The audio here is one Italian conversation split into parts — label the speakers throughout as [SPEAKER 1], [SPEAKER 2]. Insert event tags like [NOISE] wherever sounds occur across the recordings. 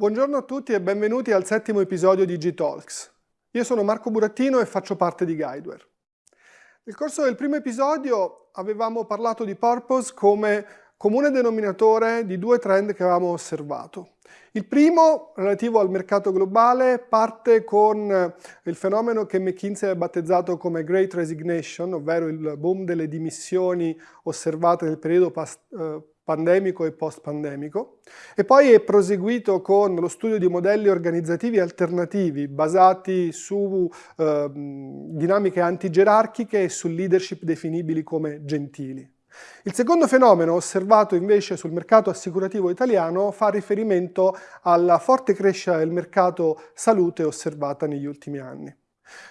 [SPEAKER 1] Buongiorno a tutti e benvenuti al settimo episodio di G-Talks. Io sono Marco Burattino e faccio parte di Guideware. Nel corso del primo episodio avevamo parlato di purpose come comune denominatore di due trend che avevamo osservato. Il primo, relativo al mercato globale, parte con il fenomeno che McKinsey ha battezzato come Great Resignation, ovvero il boom delle dimissioni osservate nel periodo eh, pandemico e post-pandemico, e poi è proseguito con lo studio di modelli organizzativi alternativi basati su eh, dinamiche antigerarchiche e su leadership definibili come gentili. Il secondo fenomeno osservato invece sul mercato assicurativo italiano fa riferimento alla forte crescita del mercato salute osservata negli ultimi anni.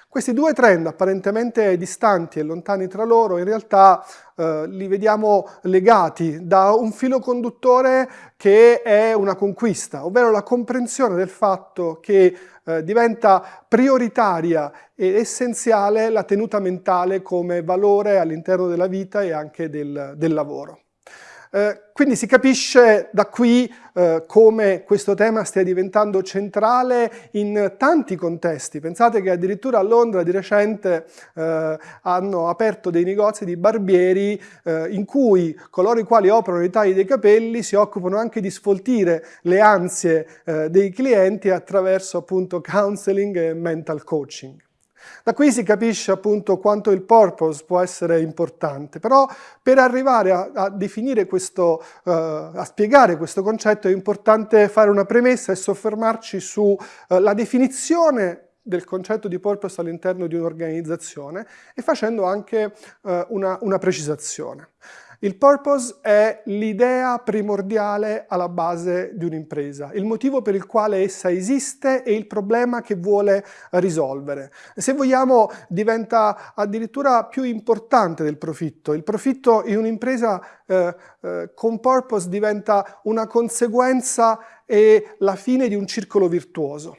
[SPEAKER 1] Questi due trend apparentemente distanti e lontani tra loro in realtà eh, li vediamo legati da un filo conduttore che è una conquista, ovvero la comprensione del fatto che eh, diventa prioritaria ed essenziale la tenuta mentale come valore all'interno della vita e anche del, del lavoro. Eh, quindi si capisce da qui eh, come questo tema stia diventando centrale in tanti contesti. Pensate che addirittura a Londra di recente eh, hanno aperto dei negozi di barbieri eh, in cui coloro i quali operano i tagli dei capelli si occupano anche di sfoltire le ansie eh, dei clienti attraverso appunto counseling e mental coaching. Da qui si capisce appunto quanto il purpose può essere importante, però per arrivare a, a definire questo, uh, a spiegare questo concetto è importante fare una premessa e soffermarci sulla uh, definizione del concetto di purpose all'interno di un'organizzazione e facendo anche uh, una, una precisazione. Il purpose è l'idea primordiale alla base di un'impresa, il motivo per il quale essa esiste e il problema che vuole risolvere. Se vogliamo diventa addirittura più importante del profitto. Il profitto in un'impresa eh, eh, con purpose diventa una conseguenza e la fine di un circolo virtuoso.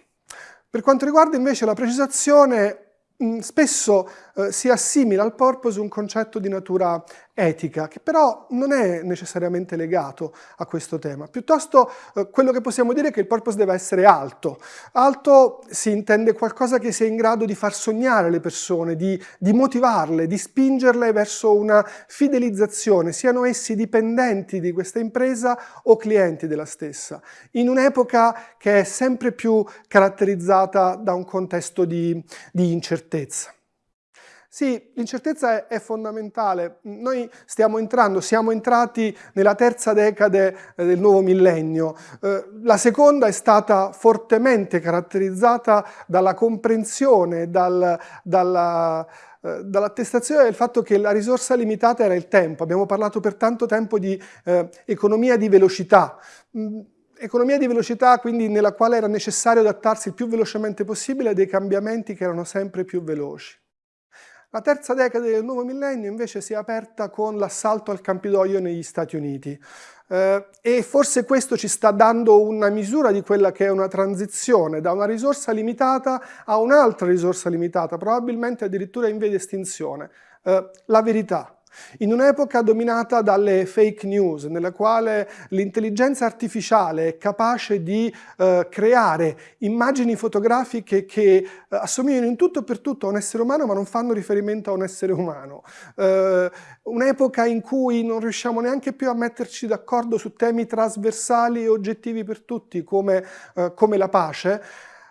[SPEAKER 1] Per quanto riguarda invece la precisazione, Mm, spesso eh, si assimila al purpose un concetto di natura etica, che però non è necessariamente legato a questo tema. Piuttosto eh, quello che possiamo dire è che il purpose deve essere alto. Alto si intende qualcosa che sia in grado di far sognare le persone, di, di motivarle, di spingerle verso una fidelizzazione, siano essi dipendenti di questa impresa o clienti della stessa, in un'epoca che è sempre più caratterizzata da un contesto di, di incertezza incertezza. Sì, l'incertezza è, fondamentale. Noi stiamo entrando, siamo entrati nella terza decade eh, del nuovo millennio. Eh, la seconda è stata fortemente caratterizzata dalla comprensione, dal, dalla, eh, dall'attestazione del fatto che la risorsa limitata era il tempo. Abbiamo parlato per tanto tempo di eh, economia di velocità. Mm, economia di velocità quindi nella quale era necessario adattarsi il più velocemente possibile a dei cambiamenti che erano sempre più veloci. La terza decade del nuovo millennio invece si è aperta con l'assalto al Campidoglio negli Stati Uniti eh, e forse questo ci sta dando una misura di quella che è una transizione da una risorsa limitata a un'altra risorsa limitata, probabilmente addirittura in via di estinzione, eh, la verità. In un'epoca dominata dalle fake news, nella quale l'intelligenza artificiale è capace di eh, creare immagini fotografiche che eh, assomigliano in tutto e per tutto a un essere umano ma non fanno riferimento a un essere umano. Eh, un'epoca in cui non riusciamo neanche più a metterci d'accordo su temi trasversali e oggettivi per tutti come, eh, come la pace,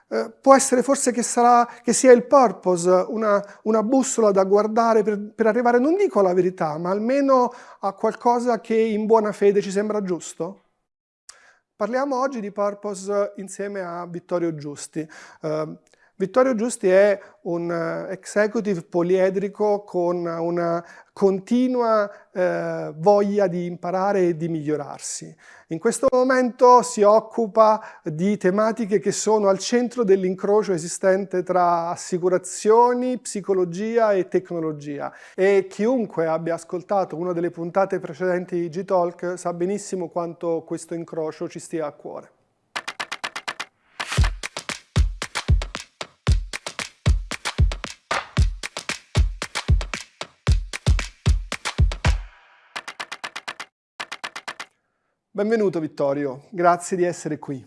[SPEAKER 1] eh, può essere forse che, sarà, che, sia il purpose, una, una bussola da guardare per, per, arrivare, non dico alla verità, ma almeno a qualcosa che in buona fede ci sembra giusto? Parliamo oggi di purpose insieme a Vittorio Giusti. Uh, Vittorio Giusti è un eh, executive poliedrico con una continua eh, voglia di imparare e di migliorarsi. In questo momento si occupa di tematiche che sono al centro dell'incrocio esistente tra assicurazioni, psicologia e tecnologia e chiunque abbia ascoltato una delle puntate precedenti di G-Talk sa benissimo quanto questo incrocio ci stia a cuore. Benvenuto Vittorio, grazie di essere qui.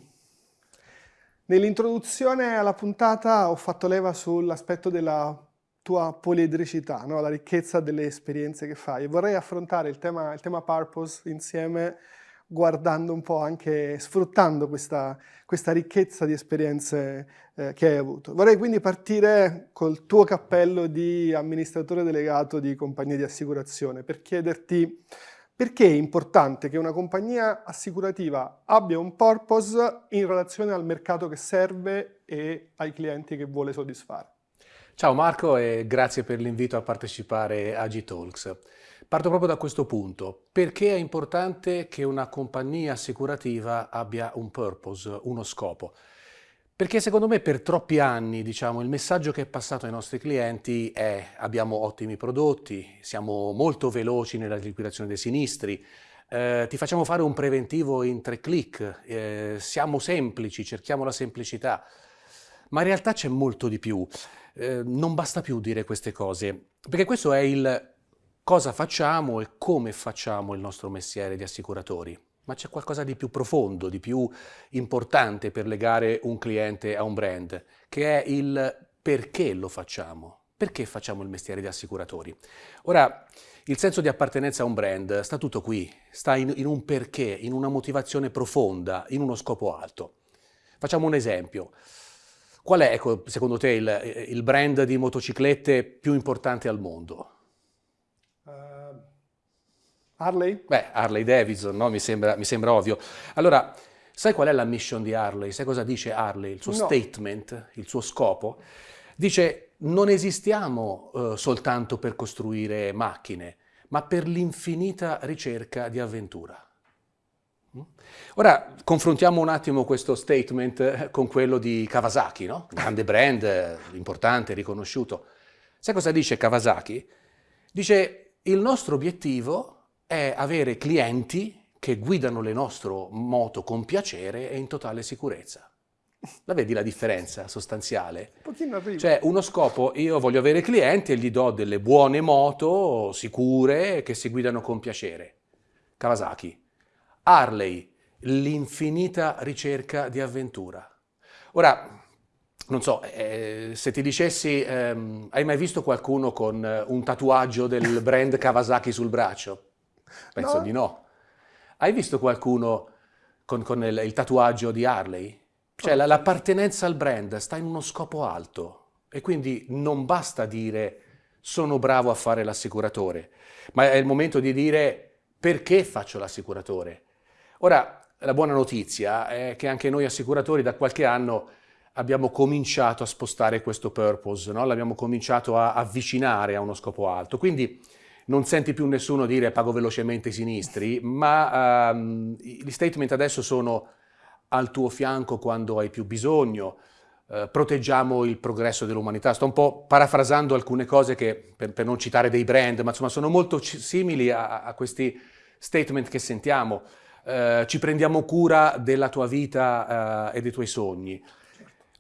[SPEAKER 1] Nell'introduzione alla puntata ho fatto leva sull'aspetto della tua poliedricità, no? la ricchezza delle esperienze che fai. Vorrei affrontare il tema, il tema purpose insieme guardando un po' anche, sfruttando questa, questa ricchezza di esperienze eh, che hai avuto. Vorrei quindi partire col tuo cappello di amministratore delegato di compagnia di assicurazione per chiederti perché è importante che una compagnia assicurativa abbia un purpose in relazione al mercato che serve e ai clienti che vuole soddisfare?
[SPEAKER 2] Ciao Marco e grazie per l'invito a partecipare a G-Talks. Parto proprio da questo punto. Perché è importante che una compagnia assicurativa abbia un purpose, uno scopo? Perché secondo me per troppi anni diciamo, il messaggio che è passato ai nostri clienti è abbiamo ottimi prodotti, siamo molto veloci nella liquidazione dei sinistri, eh, ti facciamo fare un preventivo in tre clic, eh, siamo semplici, cerchiamo la semplicità, ma in realtà c'è molto di più. Eh, non basta più dire queste cose, perché questo è il cosa facciamo e come facciamo il nostro mestiere di assicuratori ma c'è qualcosa di più profondo, di più importante per legare un cliente a un brand, che è il perché lo facciamo. Perché facciamo il mestiere di assicuratori? Ora, il senso di appartenenza a un brand sta tutto qui, sta in, in un perché, in una motivazione profonda, in uno scopo alto. Facciamo un esempio. Qual è, ecco, secondo te, il, il brand di motociclette più importante al mondo?
[SPEAKER 1] Harley?
[SPEAKER 2] Beh, Harley Davidson, no? mi, sembra, mi, sembra, ovvio. Allora, sai qual è la mission di Harley? Sai cosa dice Harley? Il suo no. statement, il suo scopo? Dice non esistiamo uh, soltanto per costruire macchine, ma per l'infinita ricerca di avventura. Mm? Ora confrontiamo un attimo questo statement eh, con quello di Kawasaki, no? grande brand, eh, importante, riconosciuto. Sai cosa dice Kawasaki? Dice il nostro obiettivo è avere clienti che guidano le nostre moto con piacere e in totale sicurezza. La vedi la differenza sostanziale?
[SPEAKER 1] Un pochino arriva.
[SPEAKER 2] Cioè, uno scopo, io voglio avere clienti e gli do delle buone moto sicure che si guidano con piacere. Kawasaki. Harley, l'infinita ricerca di avventura. Ora, non so, eh, se ti dicessi, ehm, hai mai visto qualcuno con un tatuaggio del brand Kawasaki sul braccio? Penso no. di no. Hai visto qualcuno con, con il, il, tatuaggio di Harley? Cioè oh. l'appartenenza al brand sta in uno scopo alto e quindi non basta dire sono bravo a fare l'assicuratore, ma è il momento di dire perché faccio l'assicuratore. Ora, la buona notizia è che anche noi assicuratori da qualche anno abbiamo cominciato a spostare questo purpose, no? l'abbiamo cominciato a avvicinare a uno scopo alto. Quindi non senti più nessuno dire pago velocemente i sinistri, ma um, gli statement adesso sono al tuo fianco quando hai più bisogno, uh, proteggiamo il progresso dell'umanità. Sto un po' parafrasando alcune cose che, per, per non citare dei brand, ma insomma sono molto simili a, a questi statement che sentiamo. Uh, ci prendiamo cura della tua vita uh, e dei tuoi sogni.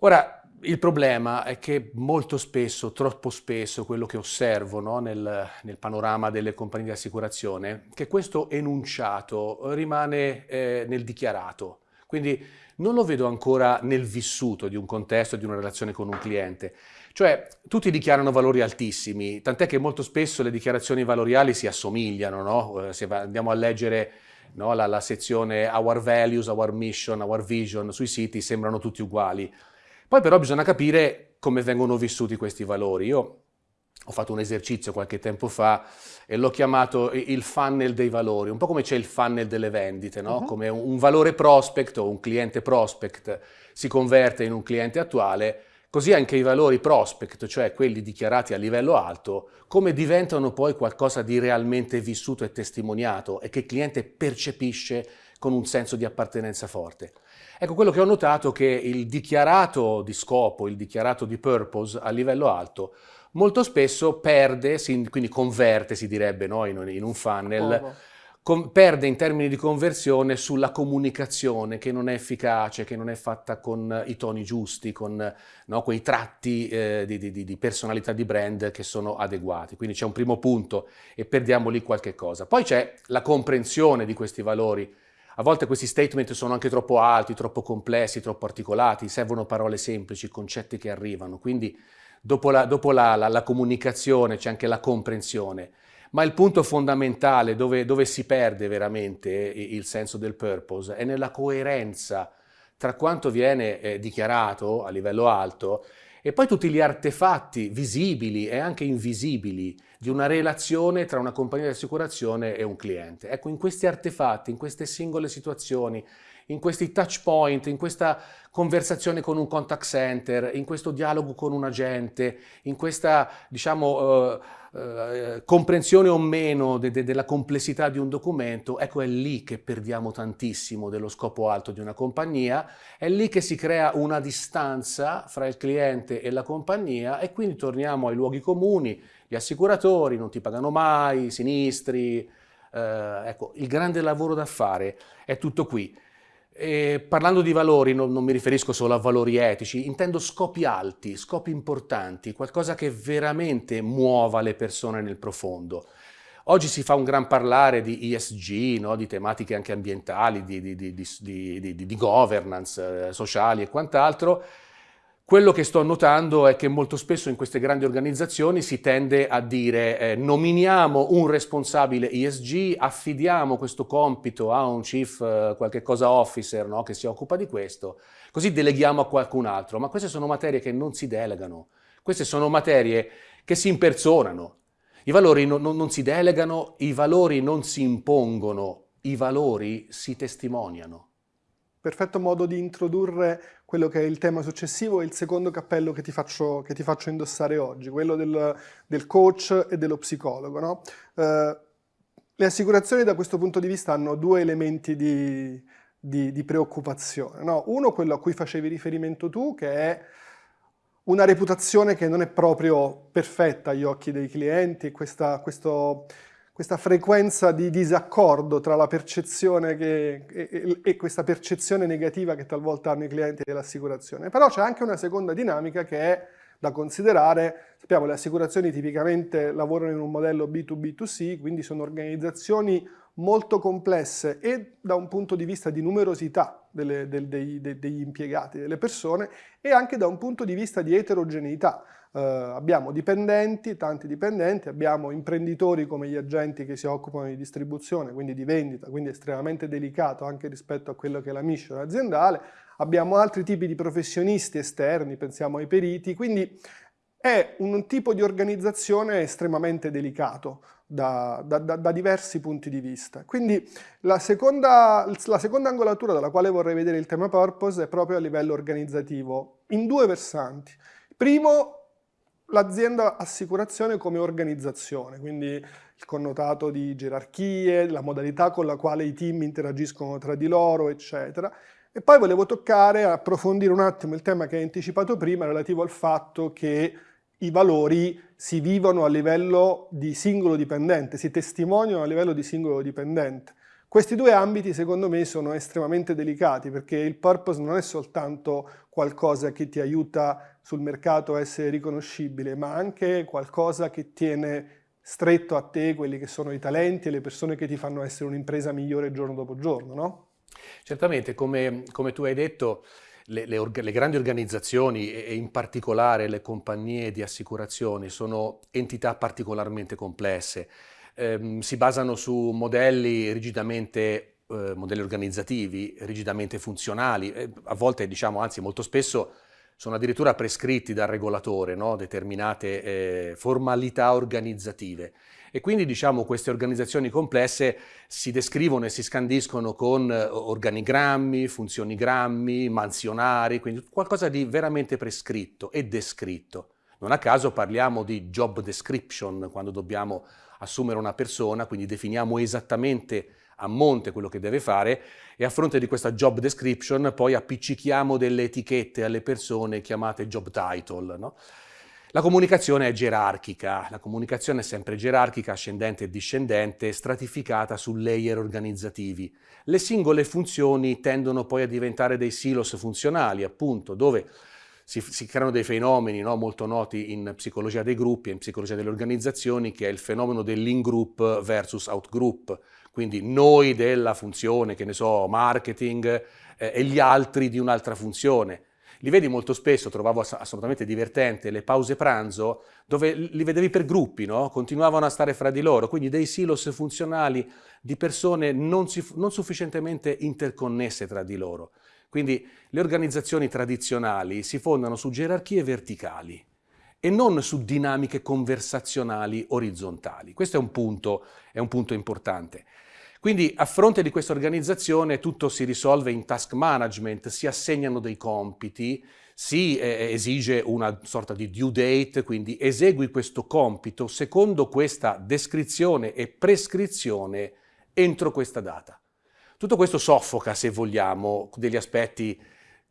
[SPEAKER 2] Ora, il problema è che molto spesso, troppo spesso, quello che osservo no, nel, nel, panorama delle compagnie di assicurazione, che questo enunciato rimane eh, nel dichiarato. Quindi non lo vedo ancora nel vissuto di un contesto, di una relazione con un cliente. Cioè, tutti dichiarano valori altissimi, tant'è che molto spesso le dichiarazioni valoriali si assomigliano, no? Eh, se andiamo a leggere no, la, la sezione Our Values, Our Mission, Our Vision sui siti, sembrano tutti uguali. Poi però bisogna capire come vengono vissuti questi valori. Io ho fatto un esercizio qualche tempo fa e l'ho chiamato il funnel dei valori, un po' come c'è il funnel delle vendite, no? uh -huh. come un, valore prospect o un cliente prospect si converte in un cliente attuale, così anche i valori prospect, cioè quelli dichiarati a livello alto, come diventano poi qualcosa di realmente vissuto e testimoniato e che il cliente percepisce con un senso di appartenenza forte. Ecco, quello che ho notato è che il dichiarato di scopo, il dichiarato di purpose a livello alto, molto spesso perde, quindi converte, si direbbe no? in, un funnel, con, perde in termini di conversione sulla comunicazione che non è efficace, che non è fatta con i toni giusti, con no? quei tratti eh, di, di, di, personalità di brand che sono adeguati. Quindi c'è un primo punto e perdiamo lì qualche cosa. Poi c'è la comprensione di questi valori A volte questi statement sono anche troppo alti, troppo complessi, troppo articolati, servono parole semplici, concetti che arrivano, quindi dopo la, dopo la, la, la comunicazione c'è anche la comprensione. Ma il punto fondamentale dove, dove si perde veramente il senso del purpose è nella coerenza tra quanto viene eh, dichiarato a livello alto e poi tutti gli artefatti visibili e anche invisibili di una relazione tra una compagnia di assicurazione e un cliente. Ecco, in questi artefatti, in queste singole situazioni, in questi touch point, in questa conversazione con un contact center, in questo dialogo con un agente, in questa, diciamo, uh, uh, comprensione o meno de de della complessità di un documento, ecco è lì che perdiamo tantissimo dello scopo alto di una compagnia, è lì che si crea una distanza fra il cliente e la compagnia e quindi torniamo ai luoghi comuni, gli assicuratori non ti pagano mai, i sinistri, uh, ecco, il grande lavoro da fare è tutto qui. E parlando di valori, non, non, mi riferisco solo a valori etici, intendo scopi alti, scopi importanti, qualcosa che veramente muova le persone nel profondo. Oggi si fa un gran parlare di ESG, no? di tematiche anche ambientali, di, di, di, di governance eh, sociali e quant'altro, quello che sto notando è che molto spesso in queste grandi organizzazioni si tende a dire eh, nominiamo un responsabile ESG, affidiamo questo compito a un chief eh, qualche cosa officer no, che si occupa di questo, così deleghiamo a qualcun altro, ma queste sono materie che non si delegano, queste sono materie che si impersonano, i valori non, non, non si delegano, i valori non si impongono, i valori si testimoniano
[SPEAKER 1] perfetto modo di introdurre quello che è il tema successivo e il secondo cappello che ti faccio, che ti faccio indossare oggi, quello del, del, coach e dello psicologo. No? Eh, le assicurazioni da questo punto di vista hanno due elementi di, di, di preoccupazione. No? Uno, quello a cui facevi riferimento tu, che è una reputazione che non è proprio perfetta agli occhi dei clienti, questa, questo questa frequenza di disaccordo tra la percezione che, e, e, questa percezione negativa che talvolta hanno i clienti dell'assicurazione. Però c'è anche una seconda dinamica che è da considerare, sappiamo le assicurazioni tipicamente lavorano in un modello B2B2C, quindi sono organizzazioni molto complesse e da un punto di vista di numerosità delle, del, dei, dei, degli impiegati, delle persone, e anche da un punto di vista di eterogeneità. Uh, abbiamo dipendenti, tanti dipendenti, abbiamo imprenditori come gli agenti che si occupano di distribuzione, quindi di vendita, quindi estremamente delicato anche rispetto a quello che è la mission aziendale, abbiamo altri tipi di professionisti esterni, pensiamo ai periti, quindi è un tipo di organizzazione estremamente delicato da, da, da, diversi punti di vista. Quindi la seconda, la seconda angolatura dalla quale vorrei vedere il tema purpose è proprio a livello organizzativo, in due versanti. Primo, l'azienda assicurazione come organizzazione, quindi il connotato di gerarchie, la modalità con la quale i team interagiscono tra di loro, eccetera. E poi volevo toccare, approfondire un attimo il tema che hai anticipato prima relativo al fatto che i valori si vivono a livello di singolo dipendente, si testimoniano a livello di singolo dipendente. Questi due ambiti secondo me sono estremamente delicati perché il purpose non è soltanto qualcosa che ti aiuta sul mercato a essere riconoscibile, ma anche qualcosa che tiene stretto a te quelli che sono i talenti e le persone che ti fanno essere un'impresa migliore giorno dopo giorno, no?
[SPEAKER 2] Certamente, come, come tu hai detto, le, le, le, grandi organizzazioni e in particolare le compagnie di assicurazioni sono entità particolarmente complesse ehm, si basano su modelli rigidamente, eh, modelli organizzativi, rigidamente funzionali, eh, a volte diciamo, anzi molto spesso sono addirittura prescritti dal regolatore, no? determinate eh, formalità organizzative. E quindi diciamo queste organizzazioni complesse si descrivono e si scandiscono con eh, organigrammi, funzionigrammi, mansionari, quindi qualcosa di veramente prescritto e descritto. Non a caso parliamo di job description quando dobbiamo assumere una persona, quindi definiamo esattamente a monte quello che deve fare e a fronte di questa job description poi appiccichiamo delle etichette alle persone chiamate job title. No? La comunicazione è gerarchica, la comunicazione è sempre gerarchica, ascendente e discendente, stratificata su layer organizzativi. Le singole funzioni tendono poi a diventare dei silos funzionali, appunto, dove si, si creano dei fenomeni no, molto noti in psicologia dei gruppi e in psicologia delle organizzazioni, che è il fenomeno dell'in-group versus out-group, quindi noi della funzione, che ne so, marketing, eh, e gli altri di un'altra funzione. Li vedi molto spesso, trovavo assolutamente divertente, le pause pranzo, dove li vedevi per gruppi, no? continuavano a stare fra di loro, quindi dei silos funzionali di persone non, non sufficientemente interconnesse tra di loro. Quindi le organizzazioni tradizionali si fondano su gerarchie verticali e non su dinamiche conversazionali orizzontali. Questo è un punto, è un punto importante. Quindi a fronte di questa organizzazione tutto si risolve in task management, si assegnano dei compiti, si eh, esige una sorta di due date, quindi esegui questo compito secondo questa descrizione e prescrizione entro questa data. Tutto questo soffoca, se vogliamo, degli aspetti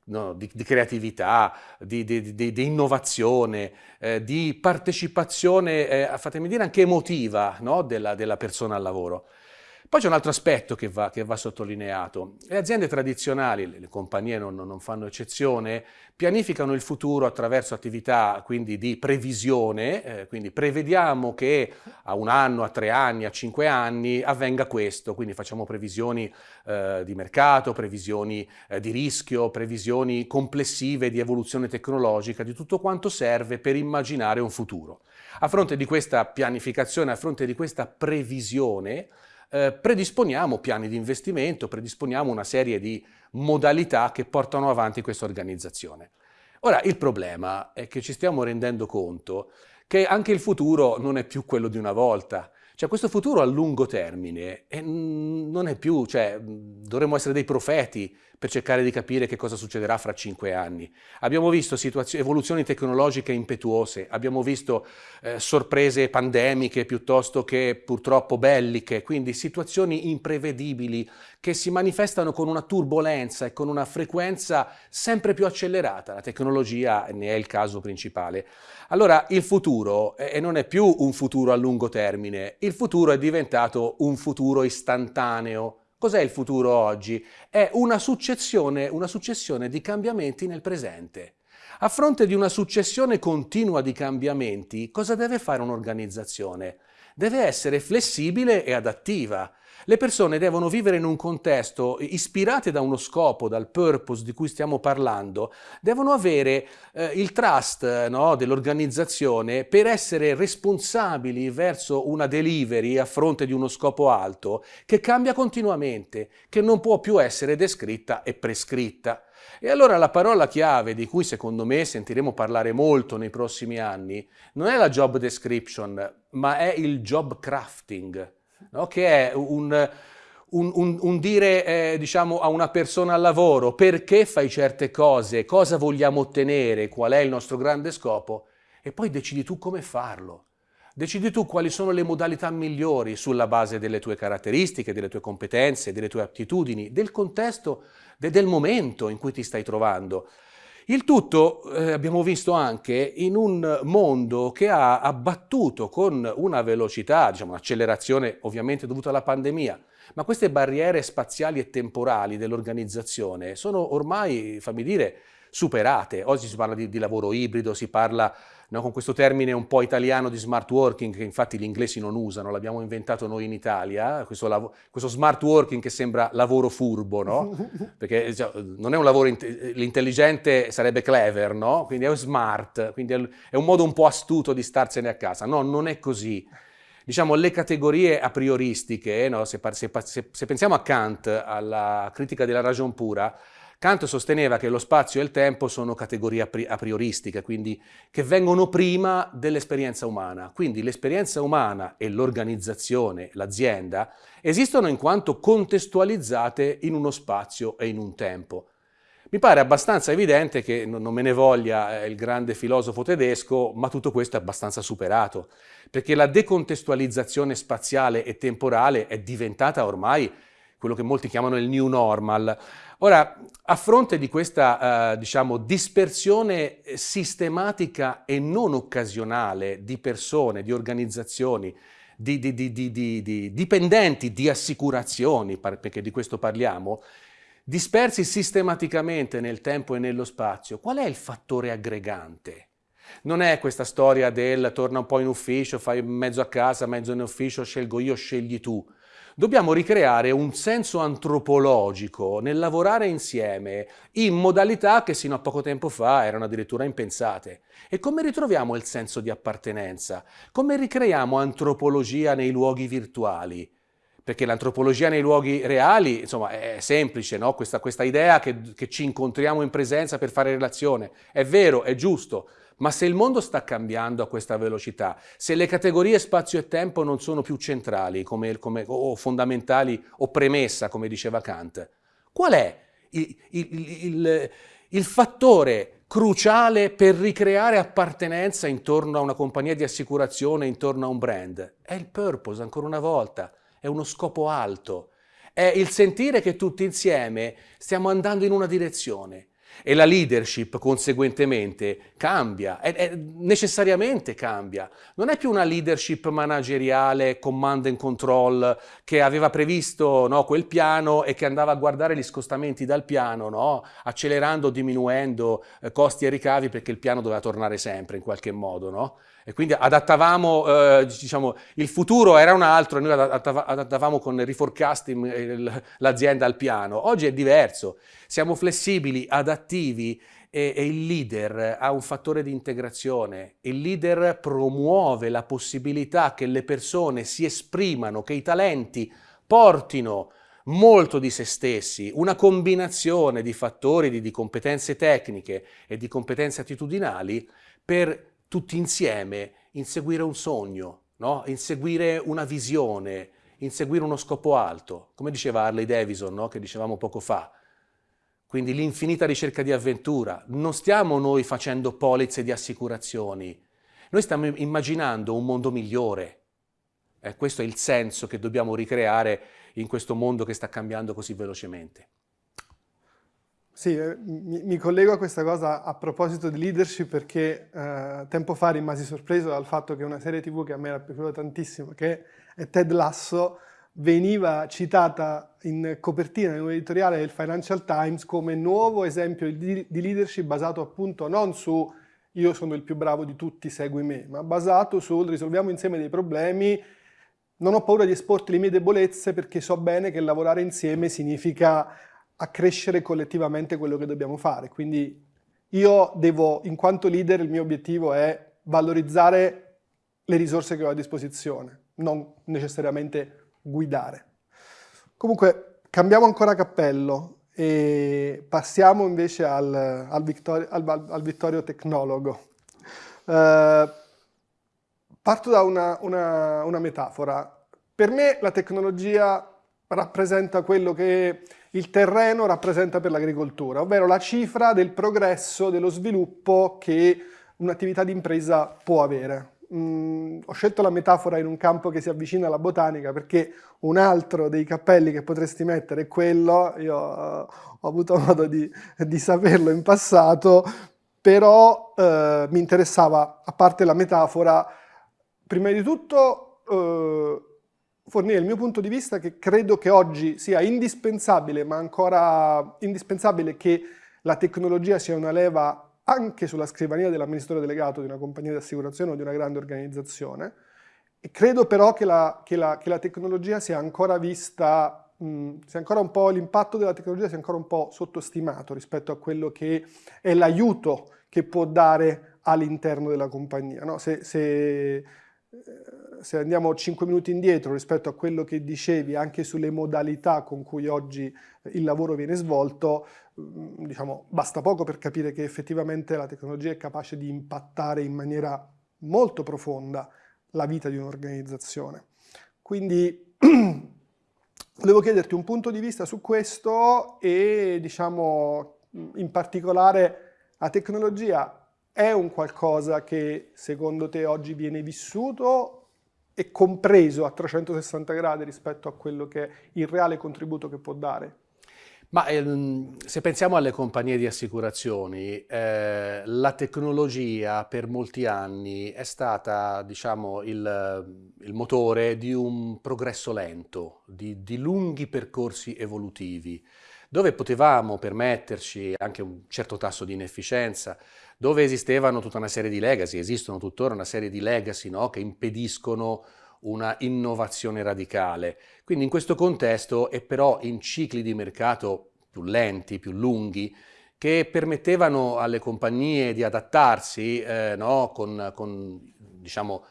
[SPEAKER 2] no, di, di, creatività, di, di, di innovazione, eh, di partecipazione, eh, fatemi dire, anche emotiva no, della, della persona al lavoro. Poi c'è un altro aspetto che va, che va, sottolineato. Le aziende tradizionali, le, le compagnie non, non, fanno eccezione, pianificano il futuro attraverso attività quindi di previsione, eh, quindi prevediamo che a un anno, a tre anni, a cinque anni avvenga questo, quindi facciamo previsioni eh, di mercato, previsioni eh, di rischio, previsioni complessive di evoluzione tecnologica, di tutto quanto serve per immaginare un futuro. A fronte di questa pianificazione, a fronte di questa previsione, eh, predisponiamo piani di investimento, predisponiamo una serie di modalità che portano avanti questa organizzazione. Ora, il problema è che ci stiamo rendendo conto che anche il futuro non è più quello di una volta. Cioè questo futuro a lungo termine eh, non è più, cioè dovremmo essere dei profeti per cercare di capire che cosa succederà fra cinque anni. Abbiamo visto evoluzioni tecnologiche impetuose, abbiamo visto eh, sorprese pandemiche piuttosto che purtroppo belliche, quindi situazioni imprevedibili che si manifestano con una turbolenza e con una frequenza sempre più accelerata. La tecnologia ne è il caso principale. Allora il futuro eh, non è più un futuro a lungo termine, il futuro è diventato un futuro istantaneo, Cos'è il futuro oggi? È una successione, una successione di cambiamenti nel presente. A fronte di una successione continua di cambiamenti, cosa deve fare un'organizzazione? Deve essere flessibile e adattiva. Le persone devono vivere in un contesto ispirate da uno scopo, dal purpose di cui stiamo parlando, devono avere eh, il trust no, dell'organizzazione per essere responsabili verso una delivery a fronte di uno scopo alto che cambia continuamente, che non può più essere descritta e prescritta. E allora la parola chiave di cui secondo me sentiremo parlare molto nei prossimi anni non è la job description, ma è il job crafting no? che è un, un, un, un dire eh, diciamo, a una persona al lavoro perché fai certe cose, cosa vogliamo ottenere, qual è il nostro grande scopo e poi decidi tu come farlo. Decidi tu quali sono le modalità migliori sulla base delle tue caratteristiche, delle tue competenze, delle tue attitudini, del contesto, de, del momento in cui ti stai trovando. Il tutto eh, abbiamo visto anche in un mondo che ha abbattuto con una velocità, diciamo un'accelerazione ovviamente dovuta alla pandemia, ma queste barriere spaziali e temporali dell'organizzazione sono ormai, fammi dire, superate. Oggi si parla di, di lavoro ibrido, si parla no, con questo termine un po' italiano di smart working, che infatti gli inglesi non usano, l'abbiamo inventato noi in Italia, questo, questo, smart working che sembra lavoro furbo, no? [LAUGHS] Perché cioè, non è un lavoro, l'intelligente sarebbe clever, no? Quindi è smart, quindi è un modo un po' astuto di starsene a casa. No, non è così diciamo, le categorie a prioristiche, no? se, se, se, se, pensiamo a Kant, alla critica della ragion pura, Kant sosteneva che lo spazio e il tempo sono categorie a prioristiche, quindi che vengono prima dell'esperienza umana. Quindi l'esperienza umana e l'organizzazione, l'azienda, esistono in quanto contestualizzate in uno spazio e in un tempo. Mi pare abbastanza evidente che, non me ne voglia eh, il grande filosofo tedesco, ma tutto questo è abbastanza superato, perché la decontestualizzazione spaziale e temporale è diventata ormai quello che molti chiamano il new normal. Ora, a fronte di questa, eh, diciamo, dispersione sistematica e non occasionale di persone, di organizzazioni, di, di, di, di dipendenti di assicurazioni, perché di questo parliamo, dispersi sistematicamente nel tempo e nello spazio, qual è il fattore aggregante? Non è questa storia del torna un po' in ufficio, fai mezzo a casa, mezzo in ufficio, scelgo io, scegli tu. Dobbiamo ricreare un senso antropologico nel lavorare insieme in modalità che sino a poco tempo fa erano addirittura impensate. E come ritroviamo il senso di appartenenza? Come ricreiamo antropologia nei luoghi virtuali? Perché l'antropologia nei luoghi reali, insomma, è semplice, no? questa, questa, idea che, che ci incontriamo in presenza per fare relazione. È vero, è giusto, ma se il mondo sta cambiando a questa velocità, se le categorie spazio e tempo non sono più centrali come, come, o fondamentali o premessa, come diceva Kant, qual è il, il, il, il fattore cruciale per ricreare appartenenza intorno a una compagnia di assicurazione, intorno a un brand? È il purpose, ancora una volta, è uno scopo alto, è il sentire che tutti insieme stiamo andando in una direzione e la leadership conseguentemente cambia, è, è, necessariamente cambia. Non è più una leadership manageriale, command and control, che aveva previsto no, quel piano e che andava a guardare gli scostamenti dal piano, no, accelerando diminuendo eh, costi e ricavi perché il piano doveva tornare sempre in qualche modo. No? E quindi adattavamo, eh, diciamo, il futuro era un altro e noi adattavamo con reforecasting eh, l'azienda al piano. Oggi è diverso, siamo flessibili, adattivi e, e il leader ha un fattore di integrazione. Il leader promuove la possibilità che le persone si esprimano, che i talenti portino molto di se stessi, una combinazione di fattori, di, di competenze tecniche e di competenze attitudinali per tutti insieme inseguire un sogno, no? inseguire una visione, inseguire uno scopo alto, come diceva Harley Davidson, no? che dicevamo poco fa. Quindi l'infinita ricerca di avventura. Non stiamo noi facendo polizze di assicurazioni, noi stiamo immaginando un mondo migliore. Eh, questo è il senso che dobbiamo ricreare in questo mondo che sta cambiando così velocemente.
[SPEAKER 1] Sì, eh, mi, mi, collego a questa cosa a proposito di leadership perché eh, tempo fa rimasi sorpreso dal fatto che una serie tv che a me era piaciuta tantissimo, che è Ted Lasso, veniva citata in copertina in un editoriale del Financial Times come nuovo esempio di, di leadership basato appunto non su io sono il più bravo di tutti, segui me, ma basato sul risolviamo insieme dei problemi, non ho paura di esporti le mie debolezze perché so bene che lavorare insieme significa accrescere collettivamente quello che dobbiamo fare. Quindi io devo, in quanto leader, il mio obiettivo è valorizzare le risorse che ho a disposizione, non necessariamente guidare. Comunque, cambiamo ancora cappello e passiamo invece al, al, Vittorio, al, al Vittorio Tecnologo. Uh, parto da una, una, una metafora. Per me la tecnologia rappresenta quello che il terreno rappresenta per l'agricoltura, ovvero la cifra del progresso, dello sviluppo che un'attività di impresa può avere. Mm, ho scelto la metafora in un campo che si avvicina alla botanica perché un altro dei cappelli che potresti mettere è quello, io uh, ho avuto modo di, di, saperlo in passato, però uh, mi interessava, a parte la metafora, prima di tutto uh, fornire il mio punto di vista che credo che oggi sia indispensabile, ma ancora indispensabile che la tecnologia sia una leva anche sulla scrivania dell'amministratore delegato di una compagnia di assicurazione o di una grande organizzazione. E credo però che la, che la, che la tecnologia sia ancora vista, mh, sia ancora un po', l'impatto della tecnologia sia ancora un po' sottostimato rispetto a quello che è l'aiuto che può dare all'interno della compagnia. No? Se, se, se andiamo 5 minuti indietro rispetto a quello che dicevi anche sulle modalità con cui oggi il lavoro viene svolto, mm, diciamo, basta poco per capire che effettivamente la tecnologia è capace di impattare in maniera molto profonda la vita di un'organizzazione. Quindi [CLEARS THROAT] volevo chiederti un punto di vista su questo e diciamo in particolare la tecnologia è un qualcosa che secondo te oggi viene vissuto e compreso a 360 gradi rispetto a quello che è il reale contributo che può dare?
[SPEAKER 2] Ma ehm, se pensiamo alle compagnie di assicurazioni, eh, la tecnologia per molti anni è stata, diciamo, il, il motore di un progresso lento, di, di lunghi percorsi evolutivi dove potevamo permetterci anche un certo tasso di inefficienza, dove esistevano tutta una serie di legacy, esistono tuttora una serie di legacy no, che impediscono una innovazione radicale. Quindi in questo contesto e però in cicli di mercato più lenti, più lunghi, che permettevano alle compagnie di adattarsi eh, no, con, con, diciamo,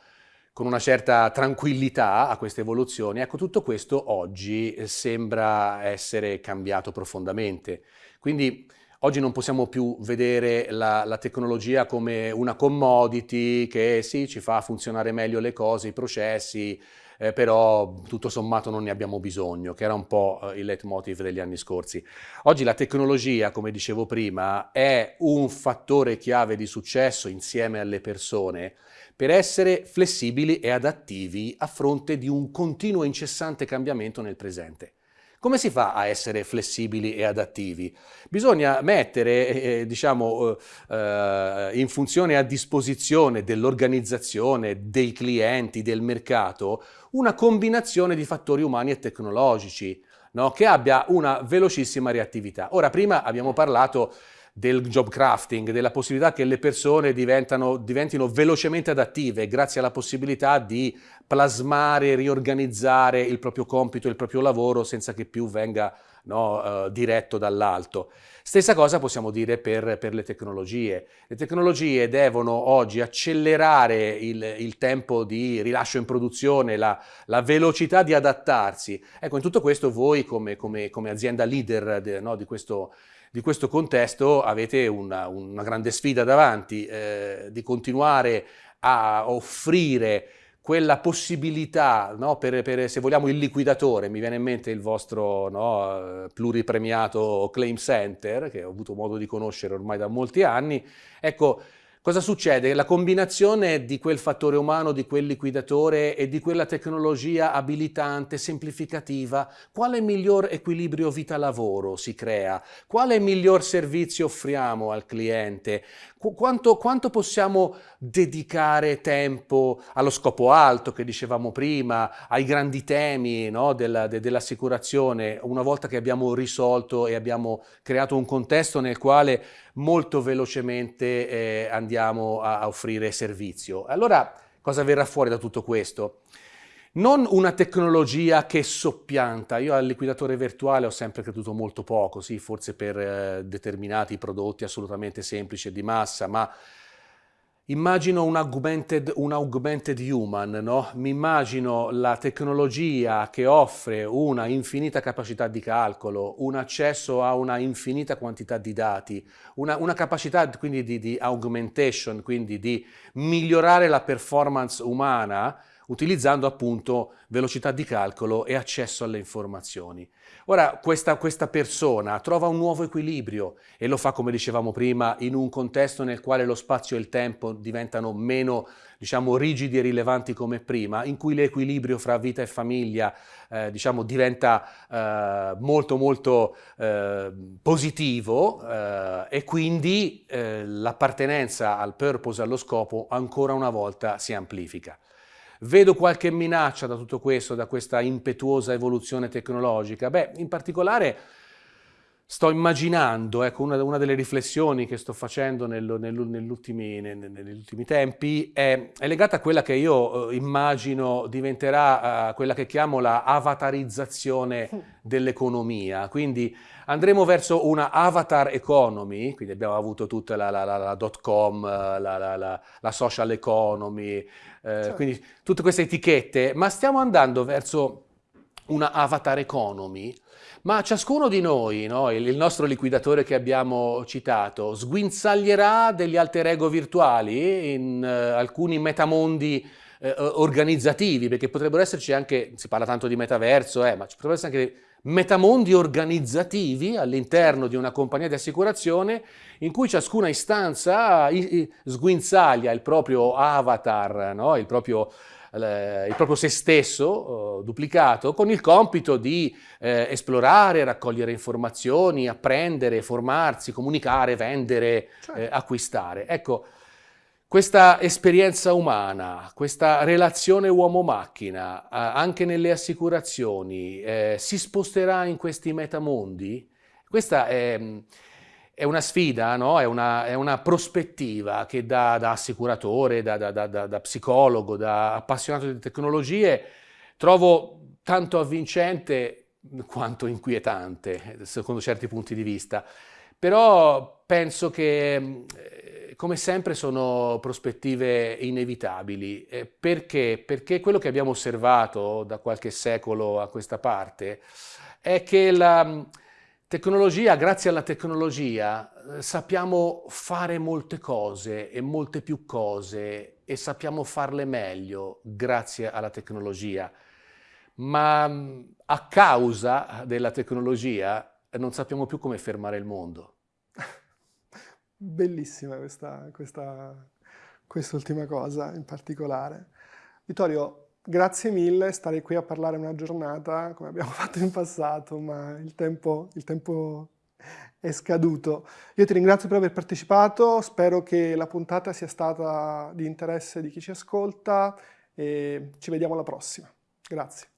[SPEAKER 2] con, una certa tranquillità a queste evoluzioni. Ecco, tutto questo oggi eh, sembra essere cambiato profondamente. Quindi oggi non possiamo più vedere la, la, tecnologia come una commodity che sì, ci fa funzionare meglio le cose, i processi, eh, però tutto sommato non ne abbiamo bisogno, che era un po' eh, il leitmotiv degli anni scorsi. Oggi la tecnologia, come dicevo prima, è un fattore chiave di successo insieme alle persone per essere flessibili e adattivi a fronte di un continuo e incessante cambiamento nel presente. Come si fa a essere flessibili e adattivi? Bisogna mettere, eh, eh diciamo, eh, eh, in funzione a disposizione dell'organizzazione, dei clienti, del mercato, una combinazione di fattori umani e tecnologici, no? che abbia una velocissima reattività. Ora, prima abbiamo parlato del job crafting, della possibilità che le persone diventino velocemente adattive grazie alla possibilità di plasmare, riorganizzare il proprio compito, il proprio lavoro senza che più venga no, uh, diretto dall'alto. Stessa cosa possiamo dire per, per, le tecnologie. Le tecnologie devono oggi accelerare il, il tempo di rilascio in produzione, la, la, velocità di adattarsi. Ecco, in tutto questo voi come, come, come azienda leader de, no, di questo di questo contesto avete una, una grande sfida davanti, eh, di continuare a offrire quella possibilità, no, per, per, se vogliamo il liquidatore, mi viene in mente il vostro no, pluripremiato Claim Center, che ho avuto modo di conoscere ormai da molti anni, ecco, Cosa succede? La combinazione di quel fattore umano, di quel liquidatore e di quella tecnologia abilitante, semplificativa, quale miglior equilibrio vita-lavoro si crea? Quale miglior servizio offriamo al cliente? Quanto, quanto, possiamo dedicare tempo allo scopo alto che dicevamo prima, ai grandi temi no, della, de, dell'assicurazione, una volta che abbiamo risolto e abbiamo creato un contesto nel quale molto velocemente eh, andiamo a, a offrire servizio. Allora cosa verrà fuori da tutto questo? Non una tecnologia che soppianta, io al liquidatore virtuale ho sempre creduto molto poco, sì, forse per eh, determinati prodotti assolutamente semplici e di massa, ma Immagino un augmented, un augmented human, no? mi immagino la tecnologia che offre una infinita capacità di calcolo, un accesso a una infinita quantità di dati, una, una capacità quindi di, di augmentation, quindi di migliorare la performance umana utilizzando appunto velocità di calcolo e accesso alle informazioni. Ora questa, questa, persona trova un nuovo equilibrio e lo fa, come dicevamo prima, in un contesto nel quale lo spazio e il tempo diventano meno diciamo, rigidi e rilevanti come prima, in cui l'equilibrio fra vita e famiglia eh, diciamo, diventa eh, molto molto eh, positivo eh, e quindi eh, l'appartenenza al purpose, allo scopo, ancora una volta si amplifica. Vedo qualche minaccia da tutto questo, da questa impetuosa evoluzione tecnologica? Beh, in particolare sto immaginando, ecco, una, una, delle riflessioni che sto facendo nel, nel, negli, ultimi, negli, ultimi, tempi è, è, legata a quella che io eh, immagino diventerà uh, quella che chiamo la avatarizzazione dell'economia. Quindi andremo verso una avatar economy, quindi abbiamo avuto tutta la, la, la, la dot com, la, social economy, eh, certo. quindi tutte queste etichette, ma stiamo andando verso una avatar economy ma ciascuno di noi, no, il nostro liquidatore che abbiamo citato, sguinzaglierà degli alter ego virtuali in uh, alcuni metamondi uh, organizzativi, perché potrebbero esserci anche, si parla tanto di metaverso, eh, ma ci potrebbero essere anche metamondi organizzativi all'interno di una compagnia di assicurazione in cui ciascuna istanza sguinzaglia il proprio avatar, no? il proprio il proprio se stesso eh, duplicato con il compito di eh, esplorare, raccogliere informazioni, apprendere, formarsi, comunicare, vendere, certo. eh, acquistare. Ecco, questa esperienza umana, questa relazione uomo-macchina, anche nelle assicurazioni, eh, si sposterà in questi metamondi? Questa è, è una sfida, no? è, una, è, una, prospettiva che da, da assicuratore, da, da, da, psicologo, da appassionato di tecnologie, trovo tanto avvincente quanto inquietante, secondo certi punti di vista. Però penso che, eh, come sempre, sono prospettive inevitabili. Eh, perché? Perché quello che abbiamo osservato da qualche secolo a questa parte è che la tecnologia, grazie alla tecnologia, eh, sappiamo fare molte cose e molte più cose e sappiamo farle meglio grazie alla tecnologia. Ma a causa della tecnologia non sappiamo più come fermare il mondo. [LAUGHS]
[SPEAKER 1] Bellissima questa, questa, quest'ultima cosa in particolare. Vittorio, grazie mille, stare qui a parlare una giornata come abbiamo [LAUGHS] fatto in passato, ma il tempo, il tempo è scaduto. Io ti ringrazio per aver partecipato, spero che la puntata sia stata di interesse di chi ci ascolta e ci vediamo alla prossima. Grazie.